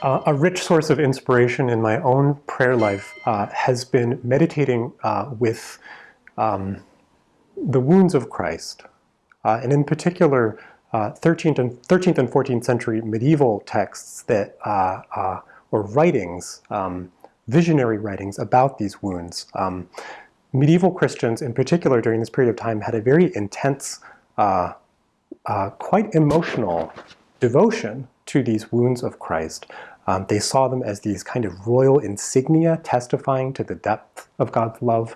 Uh, a rich source of inspiration in my own prayer life uh, has been meditating uh, with um, the wounds of Christ, uh, and in particular, 13th uh, and 13th and 14th century medieval texts that uh, or writings, um, visionary writings about these wounds. Um, medieval Christians, in particular, during this period of time, had a very intense, quite emotional devotion to these wounds of Christ. Um, they saw them as these kind of royal insignia testifying to the depth of God's love,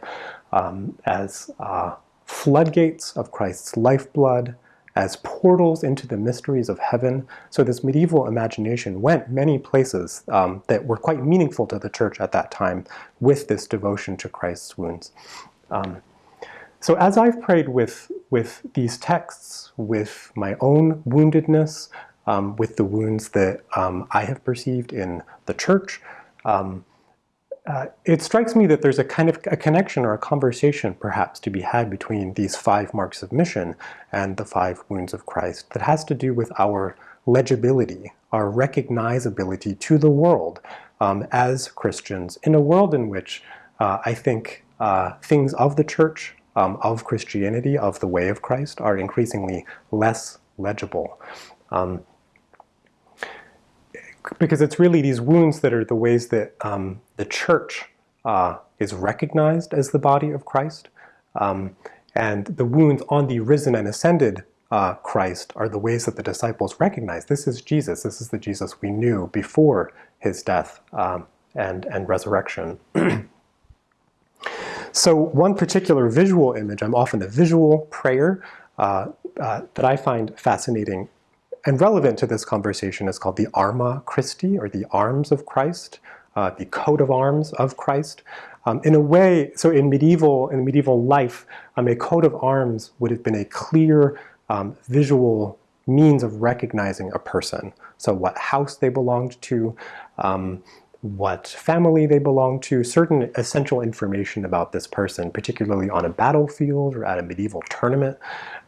um, as uh, floodgates of Christ's lifeblood, as portals into the mysteries of heaven. So this medieval imagination went many places um, that were quite meaningful to the church at that time with this devotion to Christ's wounds. Um, so as I've prayed with, with these texts, with my own woundedness, um, with the wounds that um, I have perceived in the church. Um, uh, it strikes me that there's a kind of a connection or a conversation perhaps to be had between these five marks of mission and the five wounds of Christ that has to do with our legibility, our recognizability to the world um, as Christians in a world in which uh, I think uh, things of the church, um, of Christianity, of the way of Christ are increasingly less legible. Um, because it's really these wounds that are the ways that um, the church uh, is recognized as the body of Christ. Um, and the wounds on the risen and ascended uh, Christ are the ways that the disciples recognize this is Jesus, this is the Jesus we knew before his death um, and, and resurrection. so one particular visual image, I'm often a visual prayer, uh, uh, that I find fascinating and relevant to this conversation is called the Arma Christi, or the arms of Christ, uh, the coat of arms of Christ. Um, in a way, so in medieval, in medieval life, um, a coat of arms would have been a clear um, visual means of recognizing a person. So what house they belonged to, um, what family they belonged to, certain essential information about this person, particularly on a battlefield or at a medieval tournament.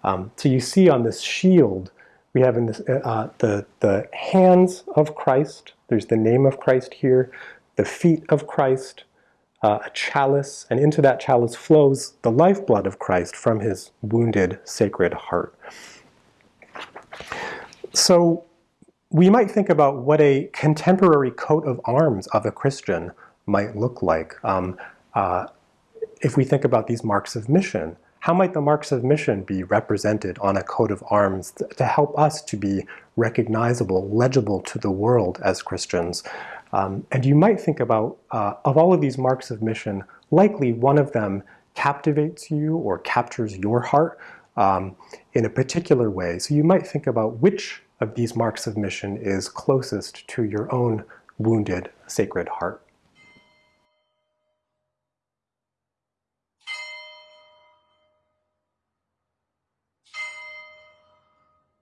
Um, so you see on this shield we have in this, uh, uh, the, the hands of Christ, there's the name of Christ here, the feet of Christ, uh, a chalice, and into that chalice flows the lifeblood of Christ from his wounded sacred heart. So we might think about what a contemporary coat of arms of a Christian might look like. Um, uh, if we think about these marks of mission, how might the marks of mission be represented on a coat of arms to help us to be recognizable, legible to the world as Christians? Um, and you might think about, uh, of all of these marks of mission, likely one of them captivates you or captures your heart um, in a particular way. So you might think about which of these marks of mission is closest to your own wounded sacred heart.